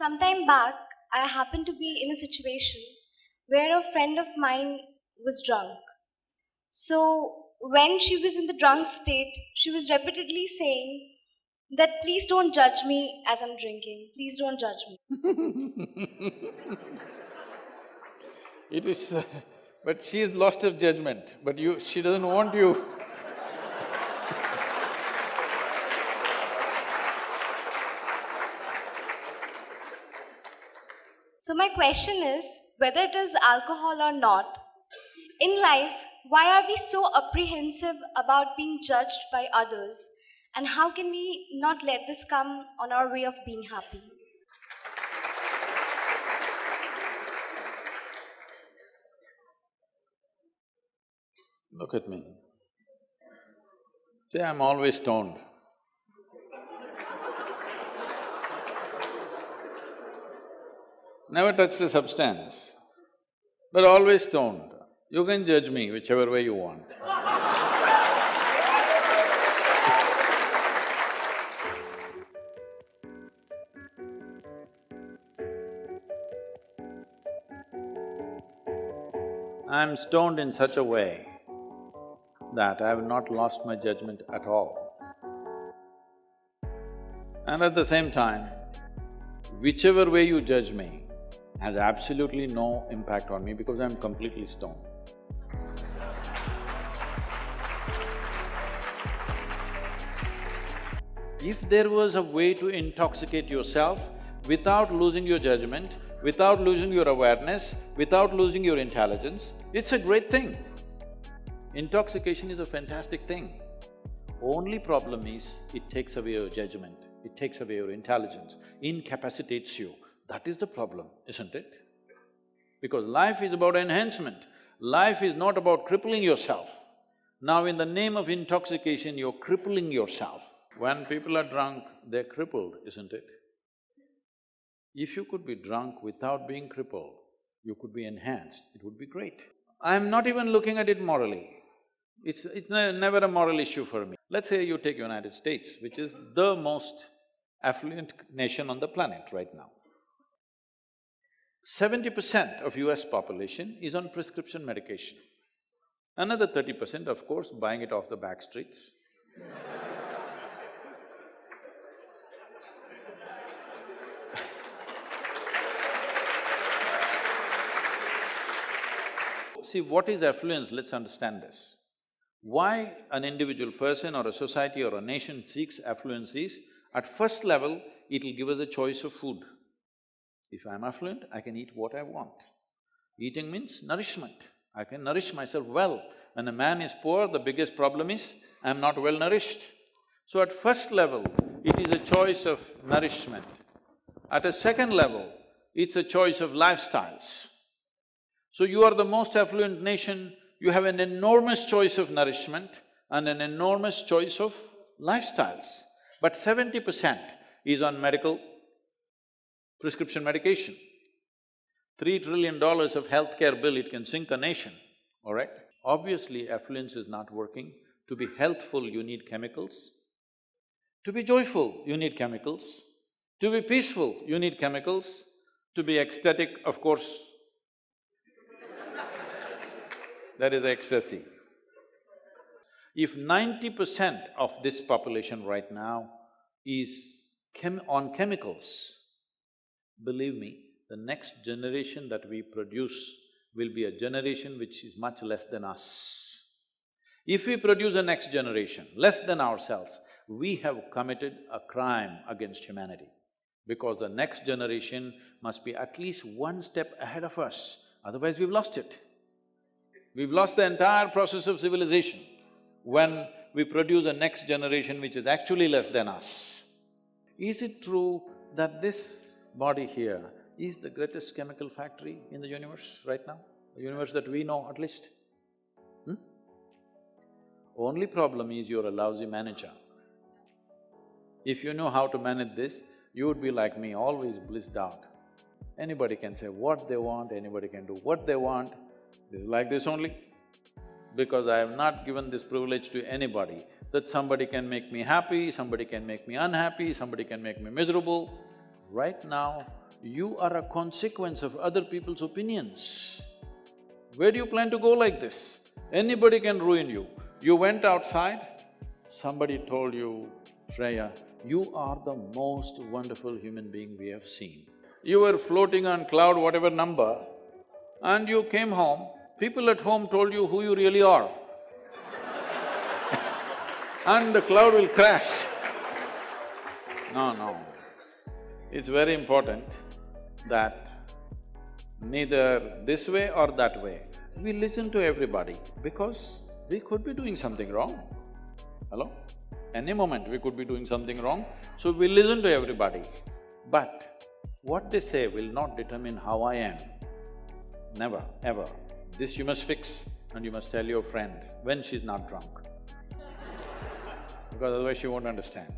Sometime back, I happened to be in a situation where a friend of mine was drunk. So, when she was in the drunk state, she was repeatedly saying that please don't judge me as I'm drinking. Please don't judge me. it is… but she has lost her judgment, but you… she doesn't want you So, my question is whether it is alcohol or not, in life, why are we so apprehensive about being judged by others? And how can we not let this come on our way of being happy? Look at me. See, I'm always stoned. Never touched a substance, but always stoned. You can judge me whichever way you want. I'm stoned in such a way that I have not lost my judgment at all. And at the same time, whichever way you judge me has absolutely no impact on me because I'm completely stoned. If there was a way to intoxicate yourself without losing your judgment, without losing your awareness, without losing your intelligence, it's a great thing. Intoxication is a fantastic thing. Only problem is, it takes away your judgment, it takes away your intelligence, incapacitates you. That is the problem, isn't it? Because life is about enhancement, life is not about crippling yourself. Now in the name of intoxication, you're crippling yourself. When people are drunk, they're crippled, isn't it? If you could be drunk without being crippled, you could be enhanced, it would be great. I'm not even looking at it morally. It's… it's ne never a moral issue for me. Let's say you take United States, which is the most affluent nation on the planet right now. Seventy percent of US population is on prescription medication. Another thirty percent, of course, buying it off the back streets. See, what is affluence? Let's understand this. Why an individual person or a society or a nation seeks affluence is, at first level, it'll give us a choice of food. If I'm affluent, I can eat what I want. Eating means nourishment. I can nourish myself well. When a man is poor, the biggest problem is, I'm not well nourished. So at first level, it is a choice of nourishment. At a second level, it's a choice of lifestyles. So you are the most affluent nation, you have an enormous choice of nourishment and an enormous choice of lifestyles. But seventy percent is on medical prescription medication. Three trillion dollars of healthcare bill, it can sink a nation, all right? Obviously, affluence is not working. To be healthful, you need chemicals. To be joyful, you need chemicals. To be peaceful, you need chemicals. To be ecstatic, of course, that is ecstasy. If ninety percent of this population right now is chem on chemicals, believe me, the next generation that we produce will be a generation which is much less than us. If we produce a next generation less than ourselves, we have committed a crime against humanity because the next generation must be at least one step ahead of us, otherwise we've lost it. We've lost the entire process of civilization when we produce a next generation which is actually less than us. Is it true that this body here is the greatest chemical factory in the universe right now? The universe that we know at least? Hmm? Only problem is you're a lousy manager. If you know how to manage this, you would be like me, always blissed out. Anybody can say what they want, anybody can do what they want, this is like this only. Because I have not given this privilege to anybody, that somebody can make me happy, somebody can make me unhappy, somebody can make me miserable. Right now, you are a consequence of other people's opinions. Where do you plan to go like this? Anybody can ruin you. You went outside, somebody told you, Shreya, you are the most wonderful human being we have seen. You were floating on cloud whatever number and you came home, people at home told you who you really are and the cloud will crash. No, no. It's very important that neither this way or that way, we listen to everybody because we could be doing something wrong. Hello? Any moment we could be doing something wrong, so we listen to everybody. But what they say will not determine how I am. Never, ever. This you must fix and you must tell your friend when she's not drunk because otherwise she won't understand.